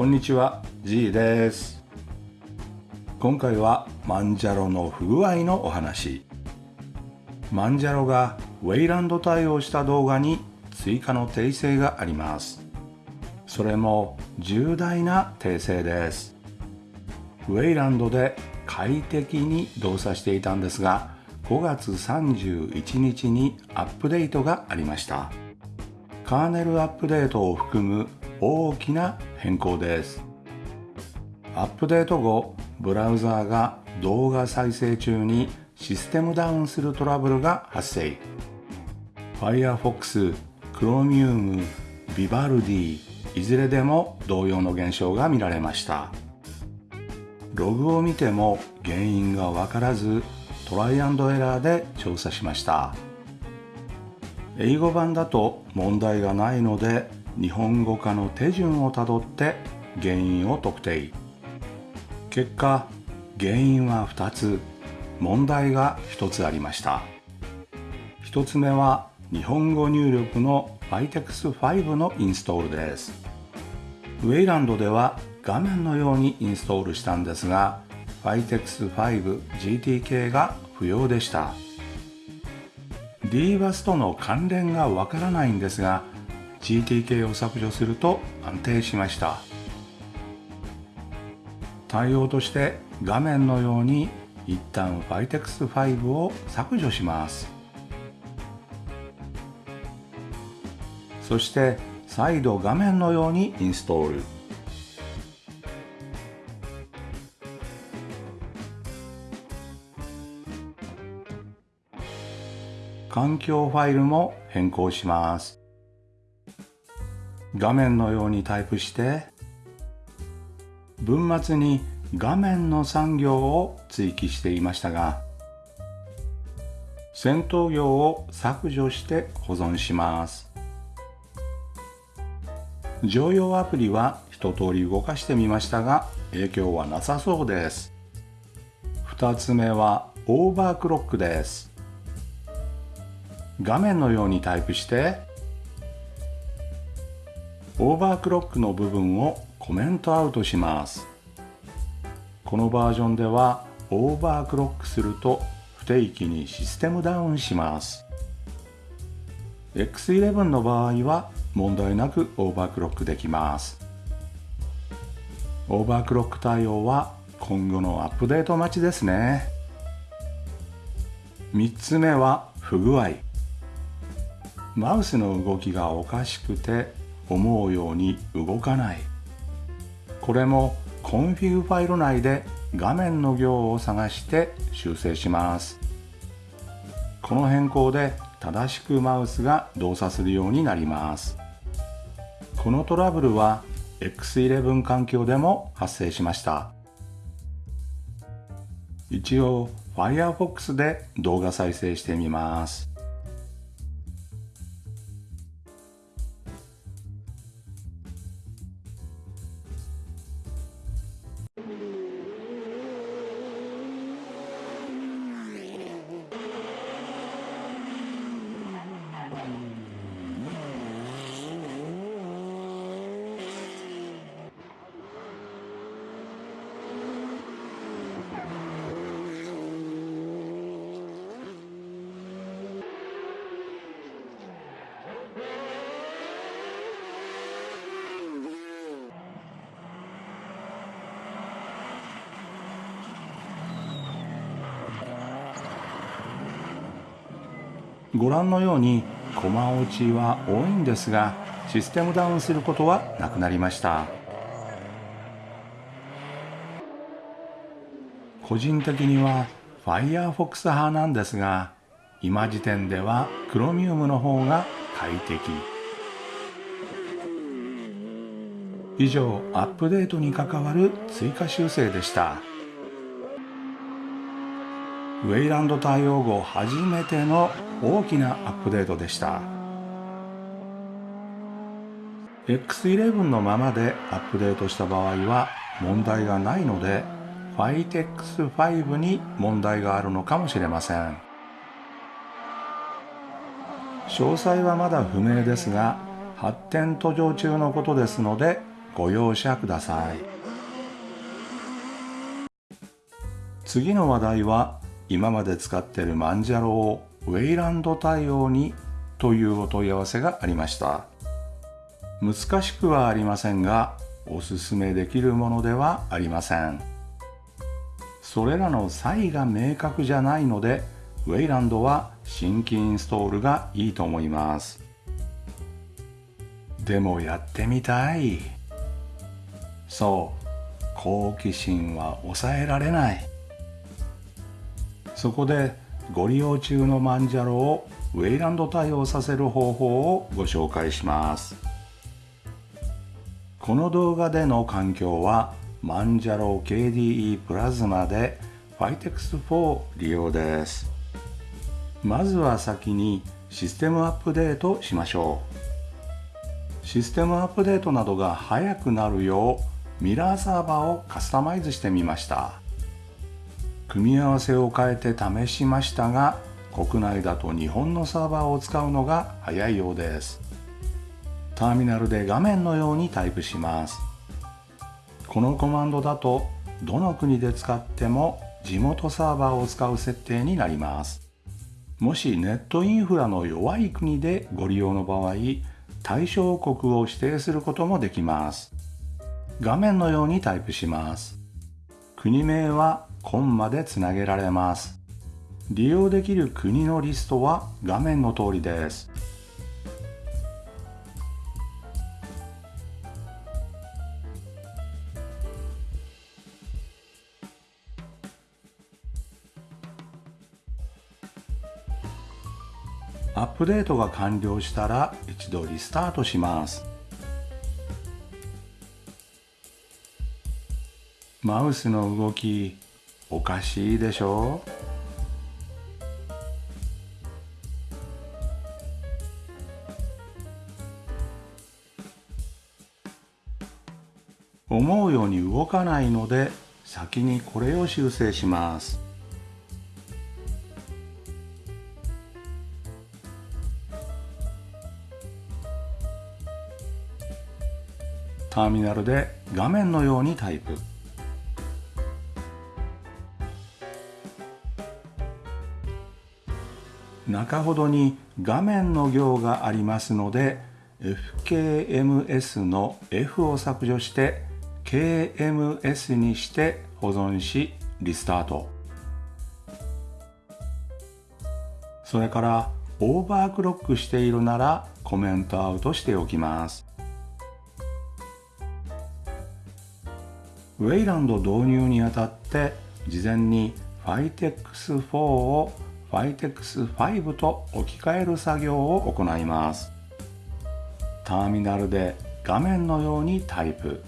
こんにちは G です。今回はマンジャロの不具合のお話。マンジャロがウェイランド対応した動画に追加の訂正があります。それも重大な訂正です。ウェイランドで快適に動作していたんですが5月31日にアップデートがありました。カーネルアップデートを含む大きな変更です。アップデート後ブラウザーが動画再生中にシステムダウンするトラブルが発生。Firefox、Chromium、Vivaldi いずれでも同様の現象が見られました。ログを見ても原因がわからずトライアンドエラーで調査しました。英語版だと問題がないので日本語化の手順をたどって原因を特定。結果原因は2つ。問題が1つありました。1つ目は日本語入力の Vitex5 のインストールです。ウェイランドでは画面のようにインストールしたんですが Vitex5 GTK が不要でした。DBus との関連がわからないんですが GTK を削除すると安定しました。対応として画面のように一旦 Vitex5 を削除します。そして再度画面のようにインストール。環境ファイルも変更します。画面のようにタイプして文末に画面の産業を追記していましたが戦闘行を削除して保存します。常用アプリは一通り動かしてみましたが影響はなさそうです。2つ目はオーバークロックです。画面のようにタイプしてオーバークロックの部分をコメントアウトします。このバージョンではオーバークロックすると不定期にシステムダウンします。X11 の場合は問題なくオーバークロックできます。オーバークロック対応は今後のアップデート待ちですね。3つ目は不具合。マウスの動きがおかしくて思うように動かない。これもコンフィグファイル内で画面の行を探して修正します。この変更で正しくマウスが動作するようになります。このトラブルは X11 環境でも発生しました。一応 Firefox で動画再生してみます。ご覧のようにコマ落ちは多いんですがシステムダウンすることはなくなりました個人的には Firefox 派なんですが今時点では Chromium の方が快適以上アップデートに関わる追加修正でした。ウェイランド対応後初めての大きなアップデートでした。X11 のままでアップデートした場合は問題がないので Vitex5 に問題があるのかもしれません。詳細はまだ不明ですが発展途上中のことですのでご容赦ください。次の話題は今まで使っているマンジャロをウェイランド対応にというお問い合わせがありました。難しくはありませんがおすすめできるものではありません。それらの差異が明確じゃないのでウェイランドは新規インストールがいいと思います。でもやってみたい。そう好奇心は抑えられない。そこでご利用中のマンジャロをウェイランド対応させる方法をご紹介します。この動画での環境はマンジャロ KDE プラズマで FITEX4 利用です。まずは先にシステムアップデートしましょう。システムアップデートなどが早くなるようミラーサーバーをカスタマイズしてみました。組み合わせを変えて試しましたが国内だと日本のサーバーを使うのが早いようです。ターミナルで画面のようにタイプします。このコマンドだとどの国で使っても地元サーバーを使う設定になります。もしネットインフラの弱い国でご利用の場合対象国を指定することもできます。画面のようにタイプします。国名はコンマでつなげられます。利用できる国のリストは画面の通りです。アップデートが完了したら一度リスタートします。マウスの動きおかしいでしょ？思うように動かないので先にこれを修正します。ターミナルで画面のようにタイプ。中ほどに画面の行がありますので FKMS の F を削除して KMS にして保存しリスタート。それからオーバークロックしているならコメントアウトしておきます。ウェイランド導入にあたって事前に FITEX4 を FITEX5 と置き換える作業を行います。ターミナルで画面のようにタイプ。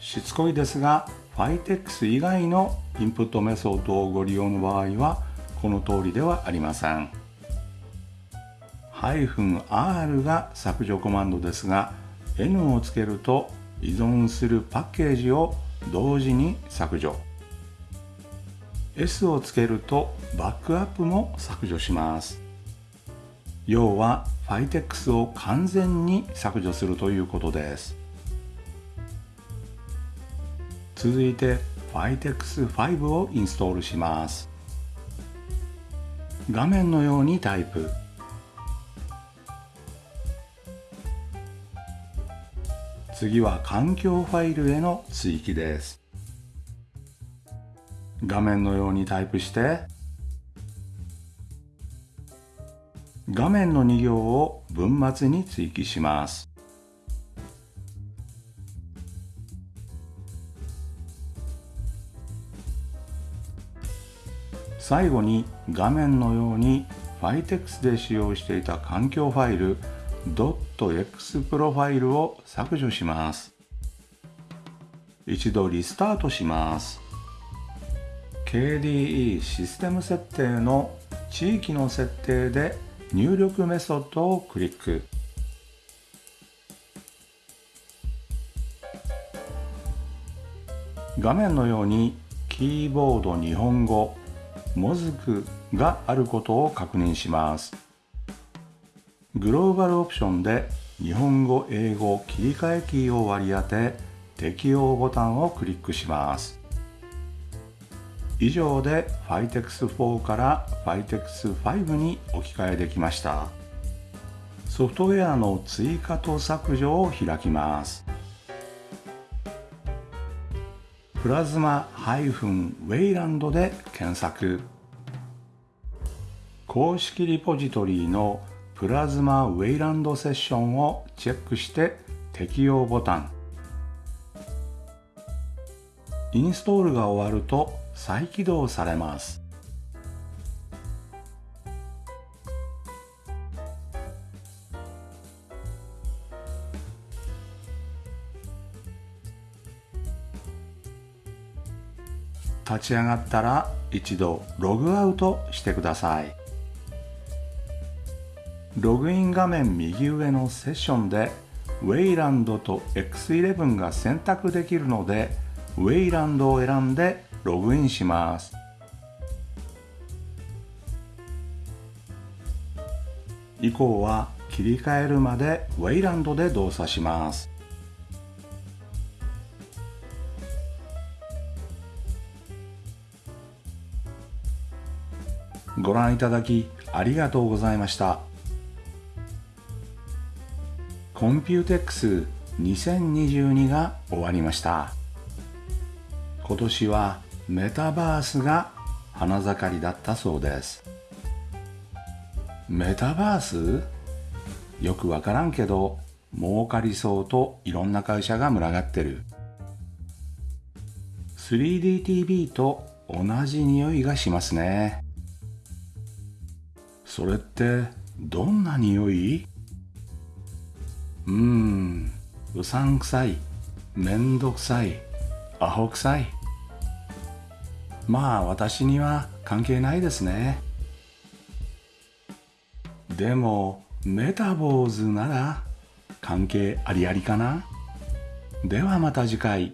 しつこいですが FITEX 以外のインプットメソッドをご利用の場合はこの通りではありません。-r が削除コマンドですが N をつけると依存するパッケージを同時に削除。S をつけるとバックアップも削除します。要は FITEX を完全に削除するということです。続いて FITEX5 をインストールします。画面のようにタイプ。次は環境ファイルへの追記です。画面のようにタイプして画面の2行を文末に追記します。最後に画面のように FITEX で使用していた環境ファイル .x プロファイルを削除します。一度リスタートします。KDE システム設定の地域の設定で入力メソッドをクリック。画面のようにキーボード日本語もずくがあることを確認します。グローバルオプションで日本語英語切り替えキーを割り当て適用ボタンをクリックします。以上で Fitex4 から Fitex5 に置き換えできました。ソフトウェアの追加と削除を開きます。プラズマウェイランドで検索。公式リポジトリのプラズマウェイランドセッションをチェックして適用ボタン。インストールが終わると再起動されます。立ち上がったら一度ログアウトしてください。ログイン画面右上のセッションでウェイランドと X11 が選択できるのでウェイランドを選んでログインします。以降は切り替えるまでウェイランドで動作します。ご覧いただきありがとうございました。コンピューテックス2022が終わりました。今年はメタバースが花盛りだったそうです。メタバース？よくわからんけど儲かりそうといろんな会社が群がってる。3DTV と同じ匂いがしますね。それってどんな匂い？うーんうさんくさいめんどくさいアホくさい。まあ私には関係ないですね。でもメタボーズなら関係ありありかな。ではまた次回。